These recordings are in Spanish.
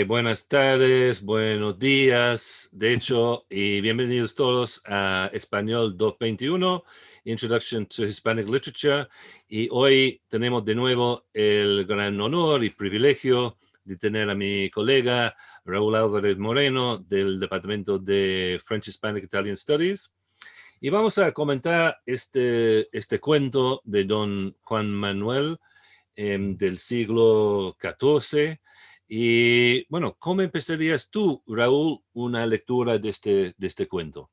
Ok, buenas tardes, buenos días, de hecho, y bienvenidos todos a Español 221, Introduction to Hispanic Literature. Y hoy tenemos de nuevo el gran honor y privilegio de tener a mi colega Raúl Álvarez Moreno del Departamento de French Hispanic Italian Studies. Y vamos a comentar este, este cuento de don Juan Manuel em, del siglo XIV, y bueno, ¿cómo empezarías tú, Raúl, una lectura de este, de este cuento?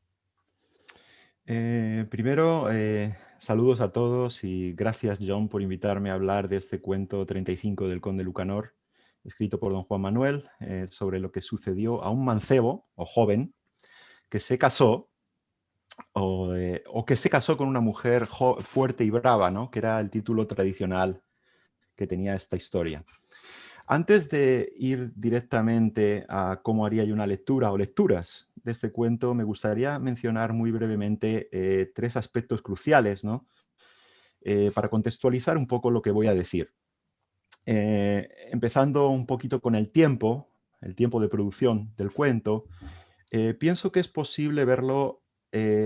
Eh, primero, eh, saludos a todos y gracias John por invitarme a hablar de este cuento 35 del Conde Lucanor, escrito por don Juan Manuel, eh, sobre lo que sucedió a un mancebo, o joven, que se casó, o, o que se casó con una mujer fuerte y brava, ¿no? que era el título tradicional que tenía esta historia. Antes de ir directamente a cómo haría yo una lectura o lecturas de este cuento, me gustaría mencionar muy brevemente eh, tres aspectos cruciales ¿no? Eh, para contextualizar un poco lo que voy a decir. Eh, empezando un poquito con el tiempo, el tiempo de producción del cuento, pienso que es posible verlo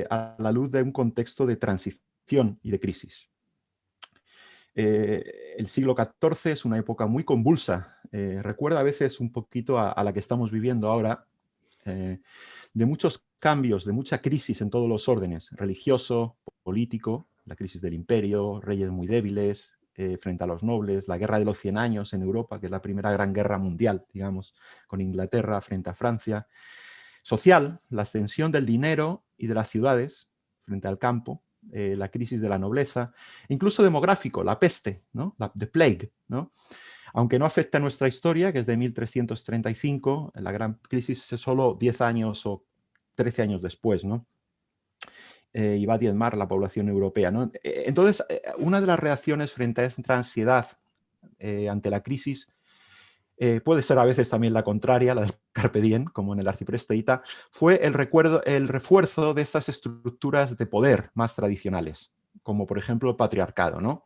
a la luz de un contexto de transición y de crisis. Eh, el siglo XIV es una época muy convulsa, eh, recuerda a veces un poquito a, la que estamos viviendo ahora, eh, de muchos cambios, de mucha crisis en todos los órdenes, religioso, político, la crisis del imperio, reyes muy débiles frente a los nobles, la guerra de los 100 años en Europa, que es la primera gran guerra mundial, digamos, con Inglaterra frente a Francia, social, la extensión del dinero y de las ciudades frente al campo, eh, la crisis de la nobleza, incluso demográfico, la peste, ¿no? la the plague. ¿no? Aunque no afecta a nuestra historia, que es de 1335, la gran crisis es solo 10 años o 13 años después, ¿no? Eh, y va a diezmar la población europea. ¿no? Eh, entonces, una de las reacciones frente a esta ansiedad ante la crisis eh, puede ser a veces también la contraria, la del Carpe Diem, como en el arcipresteíta, fue el, recuerdo, el refuerzo de estas estructuras de poder más tradicionales, como por ejemplo el patriarcado, ¿no?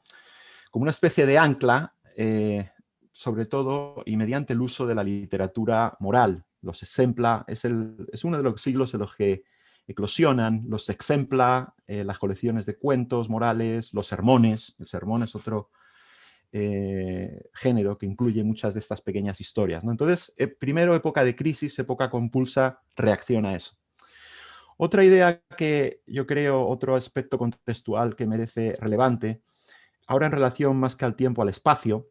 como una especie de ancla, eh, sobre todo y mediante el uso de la literatura moral. Los exempla, es, el, es uno de los siglos en los que eclosionan los exempla, eh, las colecciones de cuentos morales, los sermones, el sermón es otro eh, género que incluye muchas de estas pequeñas historias. ¿no? Entonces, eh, primero época de crisis, época compulsa, reacciona a eso. Otra idea que yo creo, otro aspecto contextual que merece relevante, ahora en relación más que al tiempo, al espacio,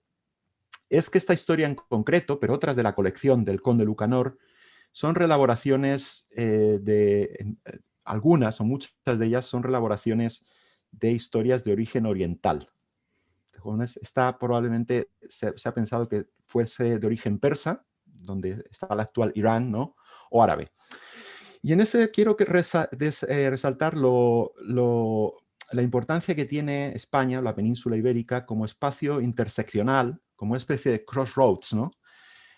es que esta historia en concreto, pero otras de la colección del Conde Lucanor, son relaboraciones eh, de, algunas o muchas de ellas son relaboraciones de historias de origen oriental, está probablemente, se, ha pensado que fuese de origen persa, donde está el actual Irán, ¿no? o árabe. Y en ese quiero que eh, resaltar la importancia que tiene España, la península ibérica, como espacio interseccional, como especie de crossroads, ¿no?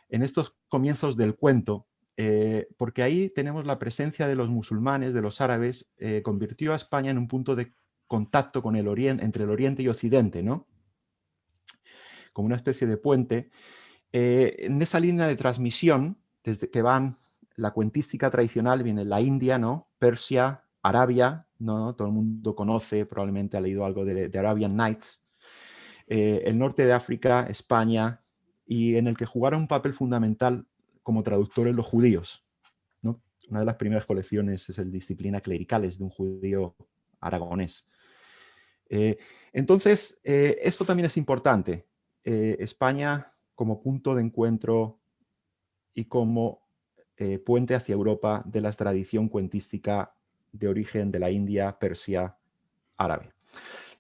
en estos comienzos del cuento, eh, porque ahí tenemos la presencia de los musulmanes, de los árabes, eh, convirtió a España en un punto de contacto con el oriente, entre el oriente y occidente, ¿no? Como una especie de puente, eh, en esa línea de transmisión, desde que van la cuentística tradicional, viene la India, ¿no? Persia, Arabia, ¿no? todo el mundo conoce, probablemente ha leído algo de, Arabian Nights, eh, el norte de África, España, y en el que jugaron un papel fundamental como traductores los judíos. ¿no? Una de las primeras colecciones es el Disciplina Clericales de un judío aragonés. Eh, entonces, esto también es importante. Eh, España como punto de encuentro y como eh, puente hacia Europa de la tradición cuentística de origen de la India, Persia, árabe.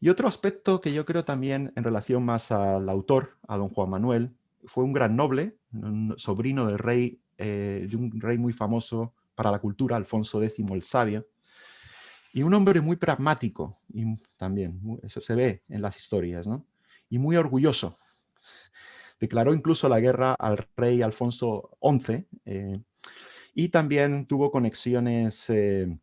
Y otro aspecto que yo creo también en relación más al autor, a don Juan Manuel, fue un gran noble, un sobrino del rey, eh, de un rey muy famoso para la cultura, Alfonso X el Sabio, y un hombre muy pragmático, también, eso se ve en las historias, ¿no? y muy orgulloso Declaró incluso la guerra al rey Alfonso XI eh, y también tuvo conexiones eh,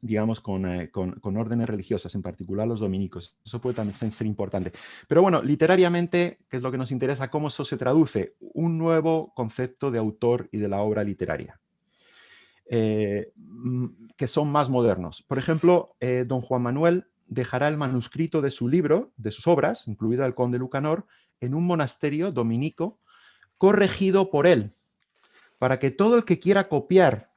digamos, eh, con, órdenes religiosas, en particular los dominicos. Eso puede también ser importante. Pero bueno, literariamente, que es lo que nos interesa, cómo eso se traduce, un nuevo concepto de autor y de la obra literaria, mm, que son más modernos. Por ejemplo, don Juan Manuel dejará el manuscrito de su libro, de sus obras, incluida el Conde Lucanor, en un monasterio dominico corregido por él, para que todo el que quiera copiar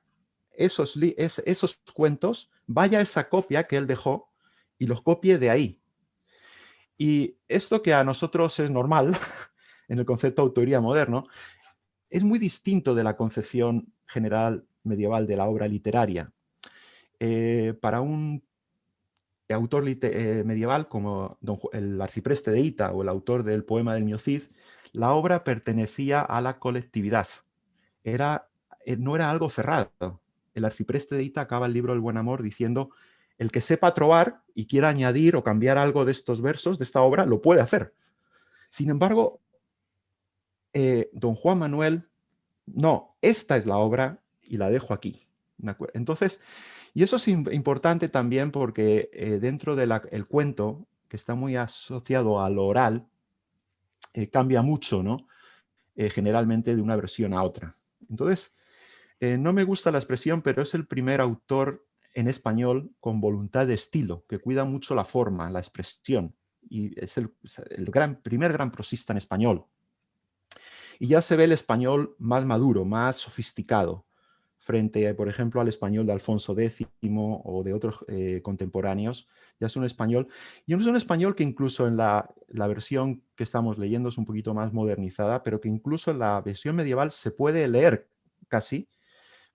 esos, esos cuentos, vaya a esa copia que él dejó y los copie de ahí. Y esto que a nosotros es normal, en el concepto de autoría moderno, es muy distinto de la concepción general medieval de la obra literaria. Eh, para un autor eh, medieval como el arcipreste de Ita o el autor del poema del Miocid, la obra pertenecía a la colectividad. Era, eh, no era algo cerrado, el arcipreste de Ita acaba el libro El Buen Amor diciendo el que sepa trobar y quiera añadir o cambiar algo de estos versos, de esta obra, lo puede hacer. Sin embargo, eh, don Juan Manuel, no, esta es la obra y la dejo aquí. Entonces, y eso es importante también porque eh, dentro del cuento, que está muy asociado a lo oral, eh, cambia mucho, ¿no? generalmente de una versión a otra. Entonces, eh, no me gusta la expresión, pero es el primer autor en español con voluntad de estilo, que cuida mucho la forma, la expresión, y es el, gran, primer gran prosista en español. Y ya se ve el español más maduro, más sofisticado, frente, por ejemplo, al español de Alfonso X o de otros eh, contemporáneos. Ya es un español, y es un español que incluso en la, la, versión que estamos leyendo es un poquito más modernizada, pero que incluso en la versión medieval se puede leer casi,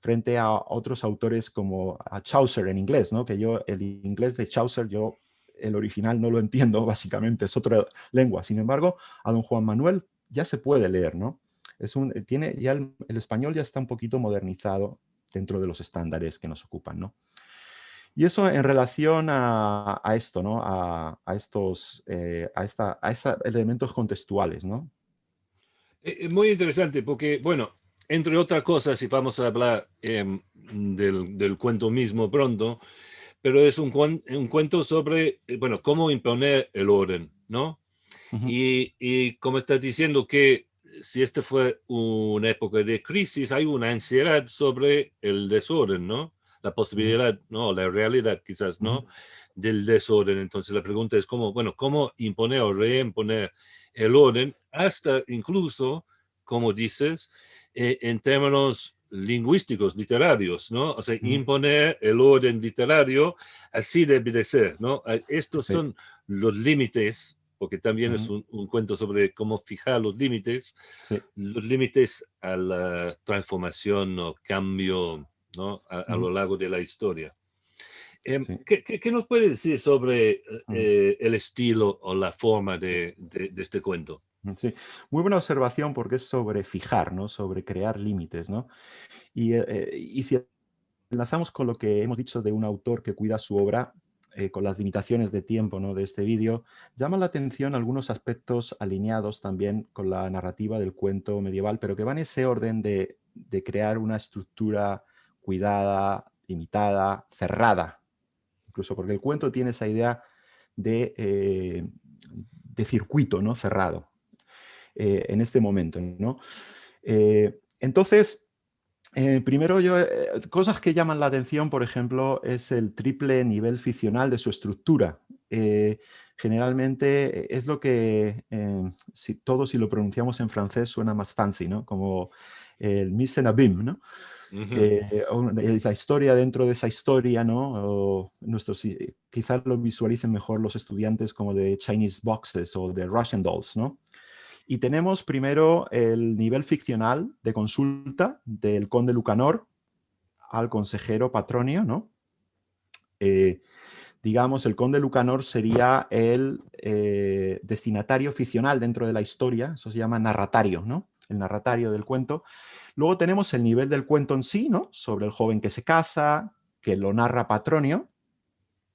frente a otros autores como a Chaucer en inglés, ¿no? que yo el inglés de Chaucer, yo el original no lo entiendo básicamente, es otra lengua. Sin embargo, a don Juan Manuel ya se puede leer, ¿no? Es un, tiene, ya el, español ya está un poquito modernizado dentro de los estándares que nos ocupan, ¿no? Y eso en relación a, esto, ¿no? A, estos eh, a esta, a elementos contextuales, ¿no? Es eh, eh, muy interesante porque, bueno, entre otras cosas, y vamos a hablar em, del, cuento mismo pronto, pero es un, un, cuento sobre, eh, bueno, cómo imponer el orden, ¿no? y, y, como estás diciendo que si esta fue una época de crisis, hay una ansiedad sobre el desorden, ¿no? La posibilidad, no, la realidad quizás, ¿no? Del desorden. Entonces la pregunta es cómo, bueno, cómo imponer o reimponer el orden hasta incluso, como dices, eh, en términos lingüísticos, literarios, ¿no? O sea, imponer el orden literario, así debe de ser, ¿no? Estos son los límites, porque también es un, cuento sobre cómo fijar los límites, los límites a la transformación o cambio, ¿no? A, lo largo de la historia. Em, ¿qué, qué, nos puede decir sobre eh, el estilo o la forma de, de este cuento? Sí, muy buena observación porque es sobre fijar, ¿no? sobre crear límites. ¿no? Y, eh, eh, y si enlazamos con lo que hemos dicho de un autor que cuida su obra, eh, con las limitaciones de tiempo ¿no? de este vídeo, llama la atención algunos aspectos alineados también con la narrativa del cuento medieval, pero que van en ese orden de, de crear una estructura cuidada, limitada, cerrada. Incluso porque el cuento tiene esa idea de, de circuito ¿no? cerrado. Eh, en este momento. ¿no? Eh, entonces, eh, primero, yo, cosas que llaman la atención, por ejemplo, es el triple nivel ficcional de su estructura. generalmente es lo que, si, todo si lo pronunciamos en francés suena más fancy, ¿no? Como el mise en abîme, ¿no? esa historia dentro de esa historia, ¿no? O nuestros, quizás lo visualicen mejor los estudiantes como de Chinese Boxes o de Russian Dolls, ¿no? Y tenemos primero el nivel ficcional de consulta del conde Lucanor al consejero Patronio, ¿no? Eh, digamos, el conde Lucanor sería el eh, destinatario ficcional dentro de la historia, eso se llama narratario, ¿no? El narratario del cuento. Luego tenemos el nivel del cuento en sí, ¿no? Sobre el joven que se casa, que lo narra Patronio,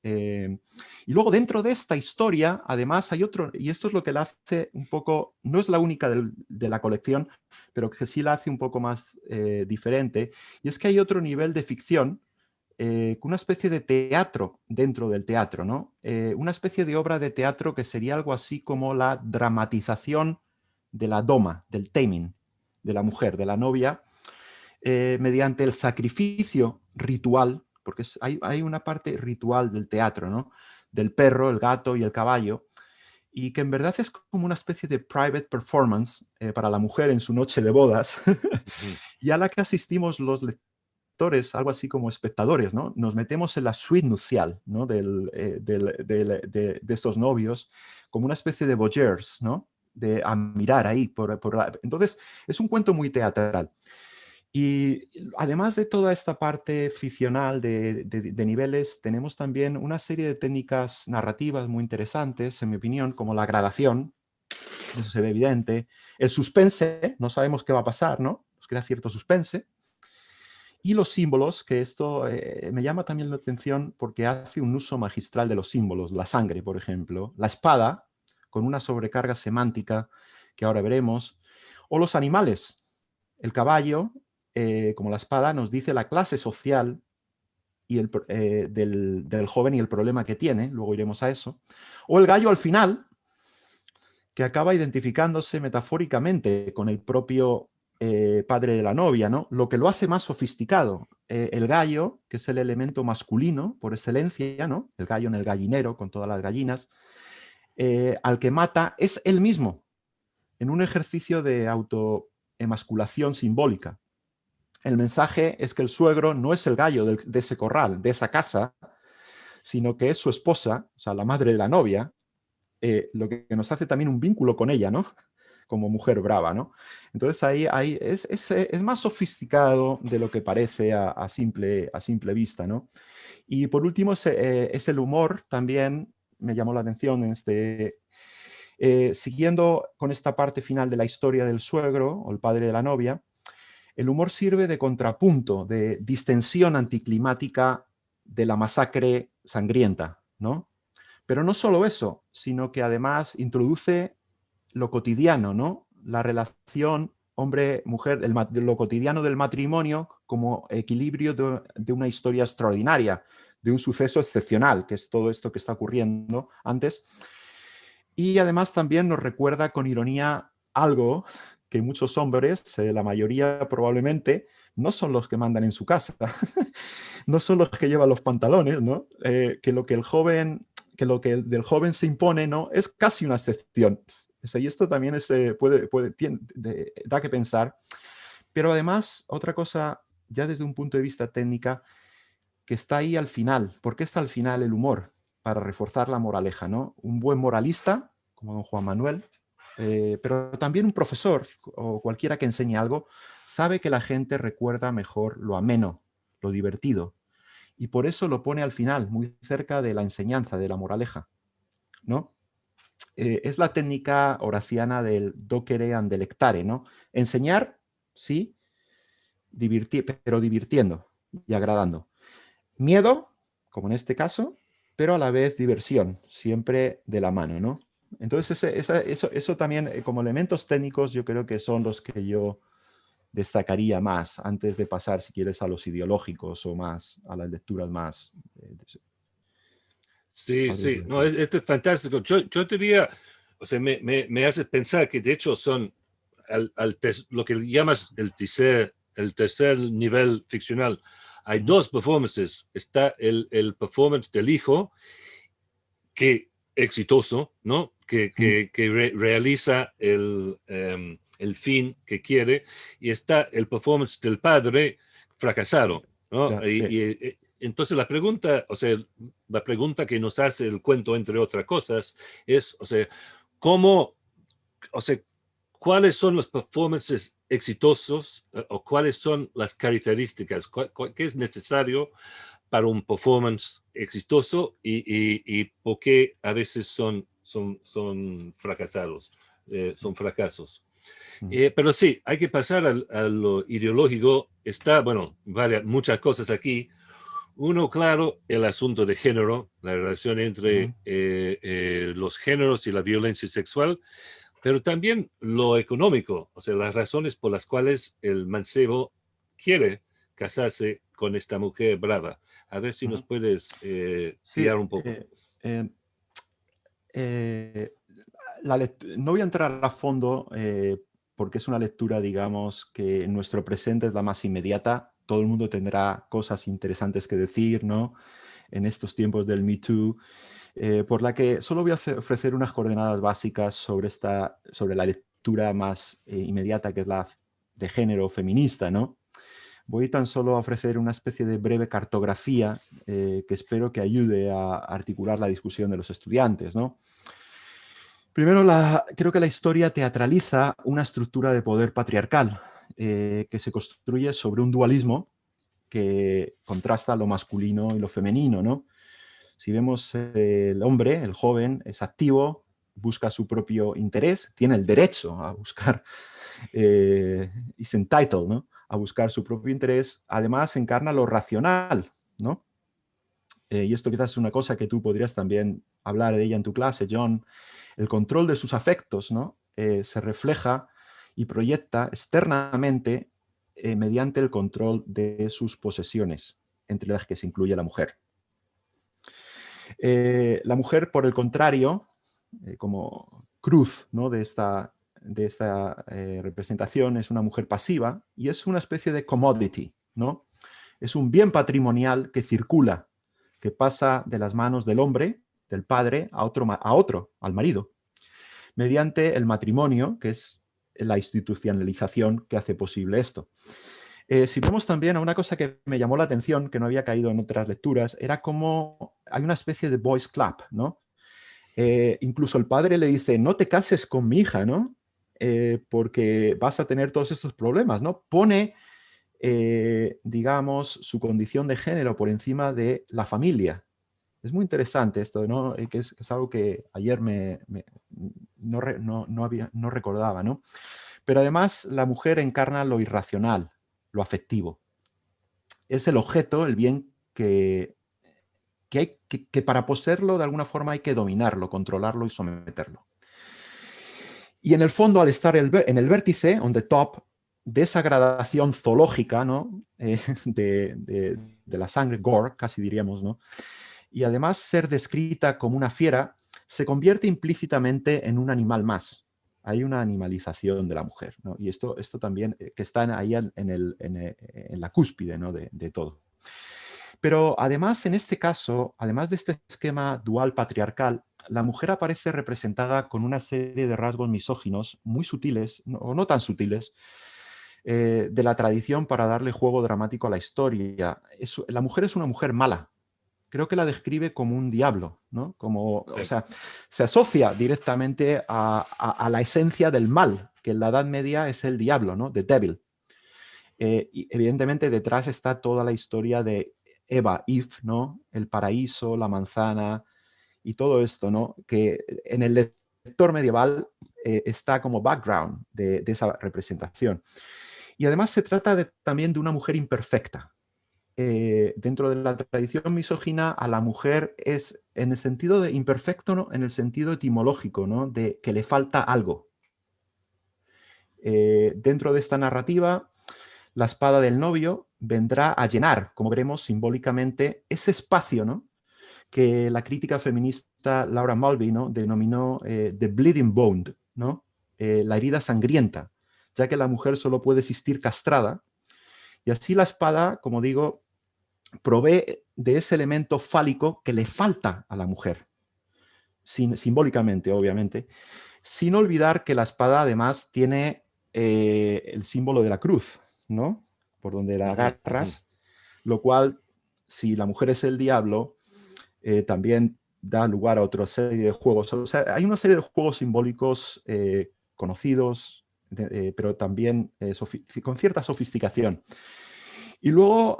eh, y luego dentro de esta historia, además hay otro, y esto es lo que la hace un poco, no es la única de la colección, pero que sí la hace un poco más eh, diferente, y es que hay otro nivel de ficción eh, una especie de teatro dentro del teatro, ¿no? Una especie de obra de teatro que sería algo así como la dramatización de la doma, del taming, de la mujer, de la novia, mediante el sacrificio ritual, porque hay, hay, una parte ritual del teatro, ¿no? Del perro, el gato y el caballo, y que en verdad es como una especie de private performance para la mujer en su noche de bodas, y a la que asistimos los algo así como espectadores, ¿no? Nos metemos en la suite nupcial, ¿no? Eh, de, estos novios, como una especie de voyeurs, ¿no? De admirar ahí. Por, Entonces, es un cuento muy teatral. Y además de toda esta parte ficcional de, niveles, tenemos también una serie de técnicas narrativas muy interesantes, en mi opinión, como la gradación, eso se ve evidente, el suspense, no sabemos qué va a pasar, ¿no? Nos crea cierto suspense, y los símbolos, que esto eh, me llama también la atención porque hace un uso magistral de los símbolos. La sangre, por ejemplo. La espada, con una sobrecarga semántica que ahora veremos. O los animales. El caballo, eh, como la espada, nos dice la clase social y el, eh, del, del, joven y el problema que tiene. Luego iremos a eso. O el gallo al final, que acaba identificándose metafóricamente con el propio eh, padre de la novia, ¿no? Lo que lo hace más sofisticado. El gallo, que es el elemento masculino por excelencia, ¿no? El gallo en el gallinero con todas las gallinas, al que mata es él mismo, en un ejercicio de autoemasculación simbólica. El mensaje es que el suegro no es el gallo de ese corral, de esa casa, sino que es su esposa, o sea, la madre de la novia, lo que nos hace también un vínculo con ella, ¿no? como mujer brava, ¿no? Entonces ahí, ahí es, es, más sofisticado de lo que parece a, simple, a simple vista, ¿no? Y por último eh, es, el humor también, me llamó la atención en este... Eh, siguiendo con esta parte final de la historia del suegro o el padre de la novia, el humor sirve de contrapunto, de distensión anticlimática de la masacre sangrienta, ¿no? Pero no solo eso, sino que además introduce lo cotidiano, ¿no? La relación hombre-mujer, lo cotidiano del matrimonio como equilibrio de, una historia extraordinaria, de un suceso excepcional, que es todo esto que está ocurriendo antes. Y además también nos recuerda con ironía algo que muchos hombres, eh, la mayoría probablemente, no son los que mandan en su casa, no son los que llevan los pantalones, ¿no? Eh, que lo que el joven, que lo que del joven se impone, ¿no? Es casi una excepción. Y esto también eh, puede, puede da que pensar. Pero además, otra cosa, ya desde un punto de vista técnica, que está ahí al final. ¿Por qué está al final el humor? Para reforzar la moraleja, ¿no? Un buen moralista, como don Juan Manuel, eh, pero también un profesor o cualquiera que enseñe algo, sabe que la gente recuerda mejor lo ameno, lo divertido. Y por eso lo pone al final, muy cerca de la enseñanza, de la moraleja. ¿no? Eh, es la técnica horaciana del docere and delectare, ¿no? Enseñar, sí, pero divirtiendo y agradando. Miedo, como en este caso, pero a la vez diversión, siempre de la mano, ¿no? Entonces, eso, eso, también, eh, como elementos técnicos, yo creo que son los que yo destacaría más antes de pasar, si quieres, a los ideológicos o más a las lecturas más eh, Sí, sí, no, esto es fantástico. Yo, yo diría, o sea, me, me, hace pensar que de hecho son al, lo que llamas el tercer, el tercer nivel ficcional. Hay dos performances. Está el, el performance del hijo, que exitoso, ¿no? Que, que, que realiza el, em, el fin que quiere, y está el performance del padre fracasado, ¿no? y, entonces la pregunta, o sea, la pregunta que nos hace el cuento, entre otras cosas, es, o sea, ¿cómo, o sea, cuáles son los performances exitosos eh, o cuáles son las características, qué es necesario para un performance exitoso y, y, por qué a veces son, son, son fracasados, eh, son fracasos. Eh, pero sí, hay que pasar a lo ideológico. Está, bueno, varias, muchas cosas aquí, uno, claro, el asunto de género, la relación entre eh, eh, los géneros y la violencia sexual, pero también lo económico, o sea, las razones por las cuales el mancebo quiere casarse con esta mujer brava. A ver si nos puedes eh, guiar un poco. Eh, eh, no voy a entrar a fondo porque es una lectura, digamos, que en nuestro presente es la más inmediata. Todo el mundo tendrá cosas interesantes que decir, ¿no? En estos tiempos del Me Too. por la que solo voy a ofrecer unas coordenadas básicas sobre, esta, sobre la lectura más inmediata, que es la de género feminista, ¿no? Voy tan solo a ofrecer una especie de breve cartografía eh, que espero que ayude a articular la discusión de los estudiantes. ¿no? Primero, creo que la historia teatraliza una estructura de poder patriarcal eh, que se construye sobre un dualismo que contrasta lo masculino y lo femenino. ¿no? Si vemos eh, el hombre, el joven, es activo, busca su propio interés, tiene el derecho a buscar, eh, is entitled, ¿no? A buscar su propio interés, además encarna lo racional, ¿no? Eh, y esto quizás es una cosa que tú podrías también hablar de ella en tu clase, John. El control de sus afectos, ¿no? Eh, se refleja y proyecta externamente eh, mediante el control de sus posesiones, entre las que se incluye la mujer. la mujer, por el contrario, como cruz ¿no? de esta de esta eh, representación es una mujer pasiva y es una especie de commodity, ¿no? Es un bien patrimonial que circula, que pasa de las manos del hombre, del padre, a otro, a otro al marido, mediante el matrimonio, que es la institucionalización que hace posible esto. Eh, si vemos también a una cosa que me llamó la atención, que no había caído en otras lecturas, era como hay una especie de boys club, ¿no? Eh, incluso el padre le dice, no te cases con mi hija, ¿no? Eh, porque vas a tener todos estos problemas, ¿no? Pone, eh, digamos, su condición de género por encima de la familia. Es muy interesante esto, ¿no? Eh, que es, algo que ayer me, no, no, había, no recordaba, ¿no? Pero además la mujer encarna lo irracional, lo afectivo. Es el objeto, el bien que, que, que para poseerlo de alguna forma hay que dominarlo, controlarlo y someterlo. Y en el fondo, al estar en el vértice, on the top, de esa gradación zoológica ¿no? Eh, de, la sangre, gore, casi diríamos, ¿no? y además ser descrita como una fiera, se convierte implícitamente en un animal más. Hay una animalización de la mujer, ¿no? y esto, esto también, eh, que está ahí en, en, en la cúspide ¿no? de todo. Pero además, en este caso, además de este esquema dual patriarcal, la mujer aparece representada con una serie de rasgos misóginos muy sutiles, o no tan sutiles, eh, de la tradición para darle juego dramático a la historia. la mujer es una mujer mala. Creo que la describe como un diablo, ¿no? Como, o sea, se asocia directamente a, la esencia del mal, que en la Edad Media es el diablo, ¿no? The Devil. Eh, y evidentemente detrás está toda la historia de Eva, Eve, ¿no? El paraíso, la manzana, y todo esto, ¿no? Que en el lector medieval eh, está como background de, esa representación. Y además se trata también de una mujer imperfecta. Eh, dentro de la tradición misógina, a la mujer es en el sentido de imperfecto, ¿no? en el sentido etimológico, ¿no? de que le falta algo. Eh, dentro de esta narrativa, la espada del novio vendrá a llenar, como veremos simbólicamente, ese espacio ¿no? Que la crítica feminista Laura Mulvey ¿no? denominó eh, The Bleeding Bone, ¿no? Eh, la herida sangrienta, ya que la mujer solo puede existir castrada. Y así la espada, como digo, provee de ese elemento fálico que le falta a la mujer, simbólicamente, obviamente, sin olvidar que la espada además tiene eh, el símbolo de la cruz, ¿no? Por donde la agarras, lo cual, si la mujer es el diablo, eh, también da lugar a otra serie de juegos. O sea, hay una serie de juegos simbólicos eh, conocidos, eh, pero también con cierta sofisticación. Y luego,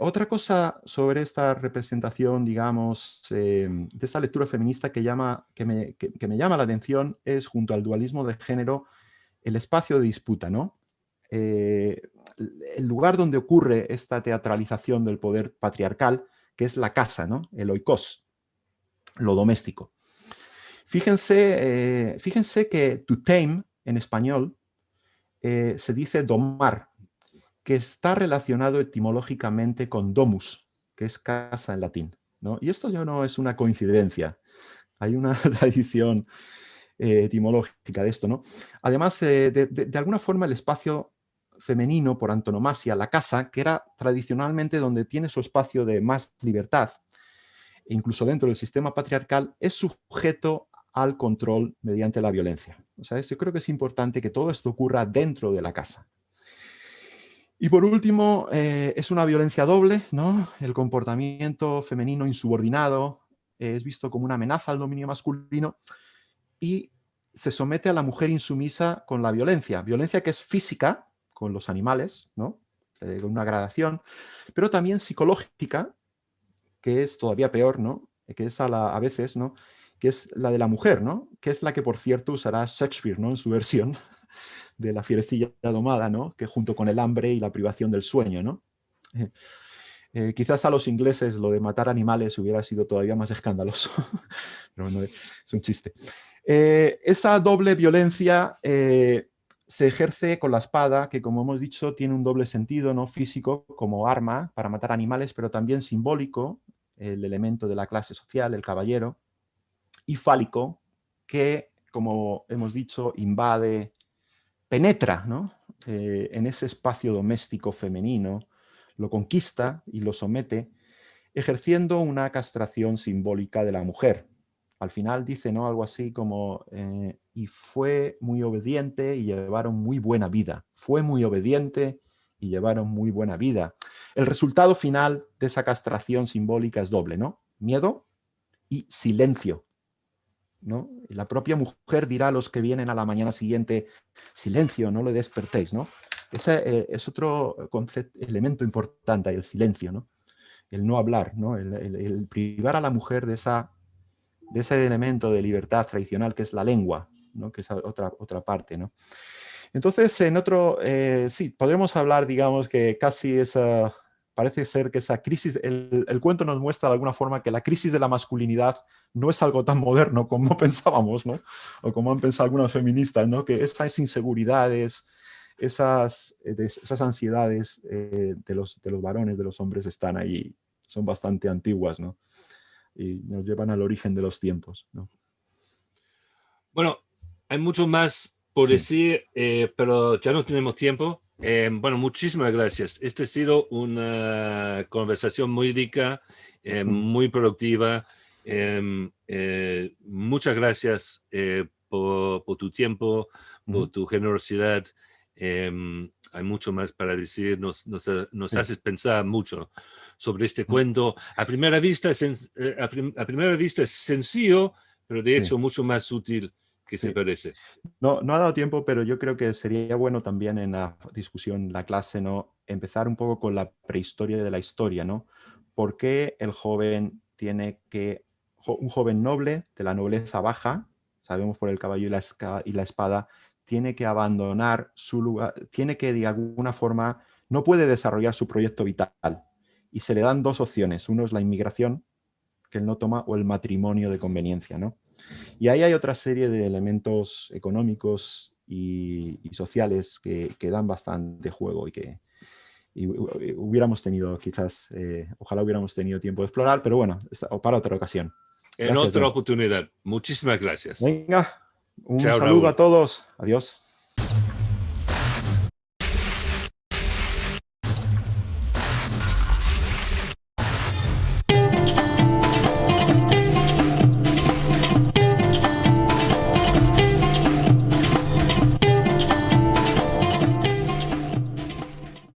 otra cosa sobre esta representación, digamos, de esta lectura feminista que, llama, que me, que, me, llama la atención es, junto al dualismo de género, el espacio de disputa, ¿no? el lugar donde ocurre esta teatralización del poder patriarcal que es la casa, ¿no? el oikos, lo doméstico. Fíjense, eh, fíjense que to tame en español eh, se dice domar, que está relacionado etimológicamente con domus, que es casa en latín. ¿no? Y esto ya no es una coincidencia. Hay una tradición eh, etimológica de esto. ¿no? Además, de, alguna forma el espacio femenino por antonomasia, la casa, que era tradicionalmente donde tiene su espacio de más libertad, e incluso dentro del sistema patriarcal, es sujeto al control mediante la violencia. O sea, yo creo que es importante que todo esto ocurra dentro de la casa. Y por último, eh, es una violencia doble, ¿no? El comportamiento femenino insubordinado es visto como una amenaza al dominio masculino y se somete a la mujer insumisa con la violencia. Violencia que es física, con los animales, ¿no? Eh, con una gradación, pero también psicológica, que es todavía peor, ¿no? Que es a, veces, ¿no? Que es la de la mujer, ¿no? Que es la que, por cierto, usará Shakespeare, ¿no? En su versión de la fierecilla domada, ¿no? Que junto con el hambre y la privación del sueño, ¿no? Eh, quizás a los ingleses lo de matar animales hubiera sido todavía más escandaloso, pero no, es un chiste. Eh, esa doble violencia se ejerce con la espada, que como hemos dicho tiene un doble sentido, ¿no? físico como arma para matar animales, pero también simbólico, el elemento de la clase social, el caballero, y fálico, que como hemos dicho invade, penetra eh, en ese espacio doméstico femenino, lo conquista y lo somete, ejerciendo una castración simbólica de la mujer. Al final dice ¿no? algo así como, eh, y fue muy obediente y llevaron muy buena vida. Fue muy obediente y llevaron muy buena vida. El resultado final de esa castración simbólica es doble, ¿no? Miedo y silencio. ¿no? La propia mujer dirá a los que vienen a la mañana siguiente, silencio, no le despertéis, ¿no? Ese eh, es otro concepto, elemento importante, el silencio, ¿no? El no hablar, ¿no? El, privar a la mujer de, esa, de ese elemento de libertad tradicional que es la lengua, Que es otra, otra parte, ¿no? Entonces, en otro, eh, sí, podremos hablar, digamos, que casi esa, parece ser que esa crisis, el, el, cuento nos muestra de alguna forma que la crisis de la masculinidad no es algo tan moderno como pensábamos, ¿no? O como han pensado algunas feministas, ¿no? Que esas inseguridades, esas, eh, esas ansiedades eh, de, los, de los varones, de los hombres, están ahí, son bastante antiguas, ¿no? Y nos llevan al origen de los tiempos, ¿no? Bueno, hay mucho más por decir, eh, pero ya no tenemos tiempo. bueno, muchísimas gracias. Esta ha sido una conversación muy rica, muy productiva. muchas gracias por, por, tu tiempo, por tu generosidad. Em, hay mucho más para decir, nos, nos, nos haces pensar mucho sobre este cuento. A primera, vista es, eh, a, primera vista es sencillo, pero de hecho mucho más útil que se parece. No, no ha dado tiempo, pero yo creo que sería bueno también en la discusión, la clase, ¿no? empezar un poco con la prehistoria de la historia, ¿no? ¿Por qué el joven tiene que, un joven noble de la nobleza baja, sabemos por el caballo y la, y la espada, tiene que abandonar su lugar, tiene que de alguna forma, no puede desarrollar su proyecto vital. Y se le dan dos opciones, uno es la inmigración, que él no toma, o el matrimonio de conveniencia. ¿no? Y ahí hay otra serie de elementos económicos y, sociales que, dan bastante juego y que hubiéramos tenido quizás, eh, ojalá hubiéramos tenido tiempo de explorar, pero bueno, para otra ocasión. En otra oportunidad. Muchísimas gracias. Venga, un saludo a todos. Adiós.